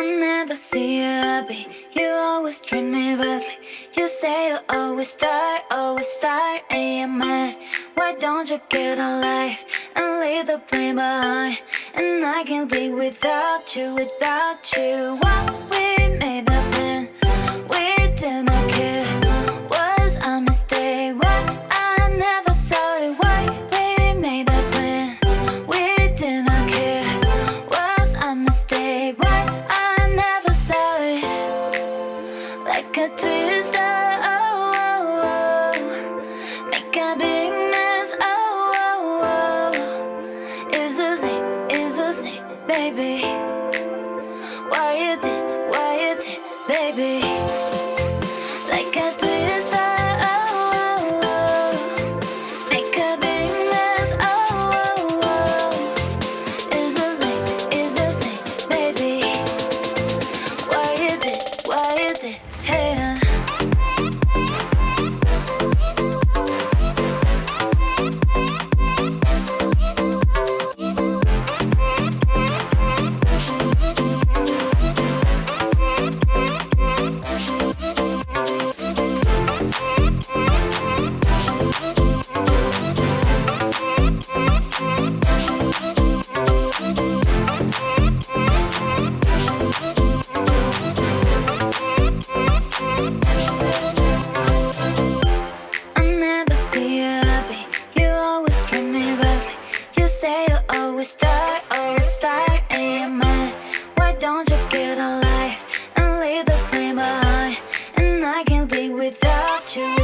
I never see you happy. You always treat me badly. You say you always start, always start, and you're mad. Why don't you get a life and leave the blame behind? And I can't live without you, without you. It's the same, baby. Why you did, why you did, baby? You always start, always start, and you're mad. Why don't you get a life and leave the blame behind? And I can't live without you,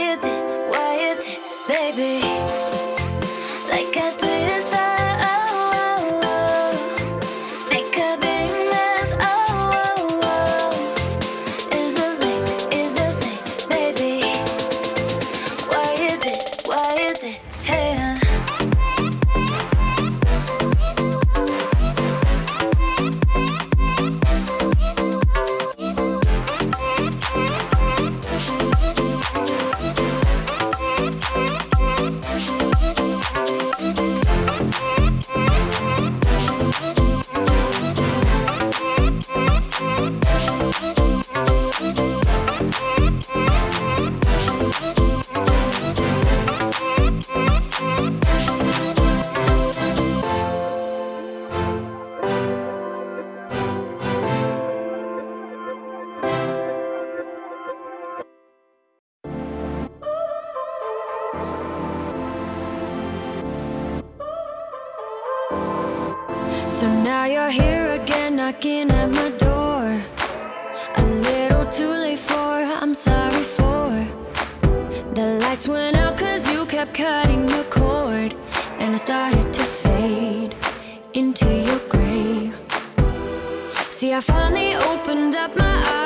You did, baby? Like a So now you're here again, knocking at my door. A little too late for, I'm sorry for. The lights went out cause you kept cutting the cord. And I started to fade into your gray. See, I finally opened up my eyes.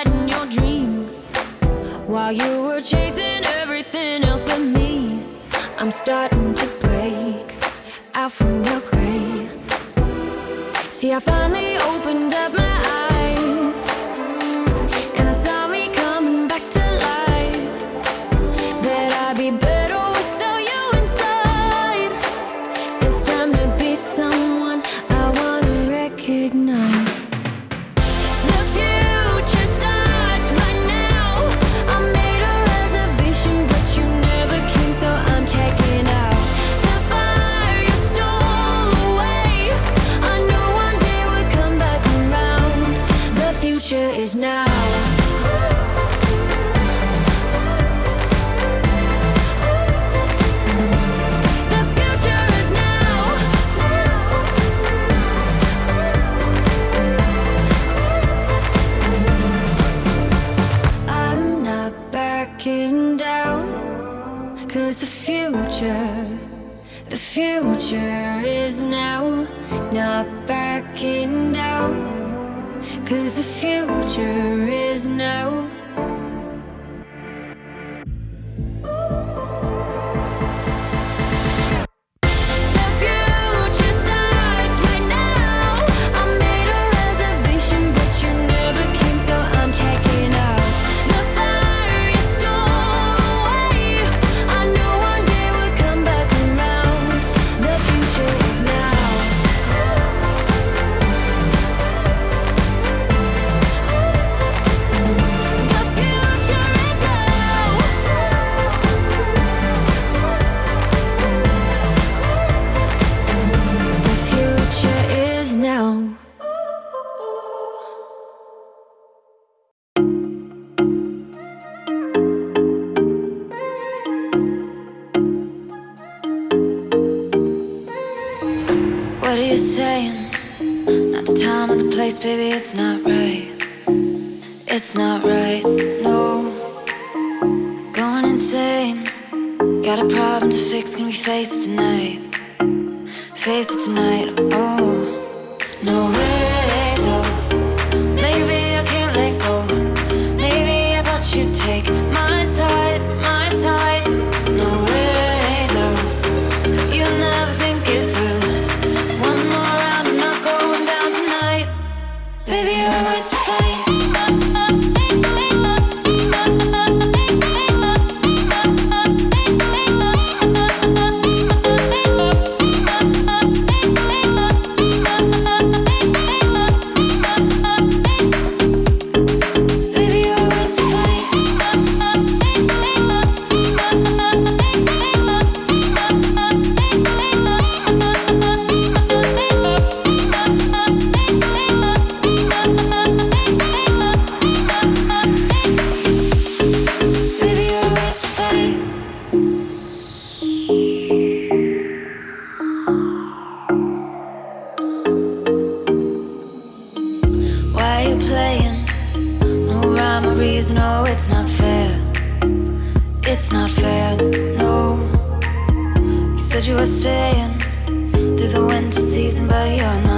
In your dreams. While you were chasing everything else but me, I'm starting to break out from your gray. See, I finally opened up my Cause the future, the future is now, not backing down. Cause the future is now. You're saying? Not the time or the place, baby, it's not right. It's not right, no. Going insane. Got a problem to fix, can we face it tonight? Face it tonight, oh No. way, Baby, you're worth the fight no, rhyme or reason, oh, it's not fair. It's not fair, no. You said you were staying Through the winter season But you're not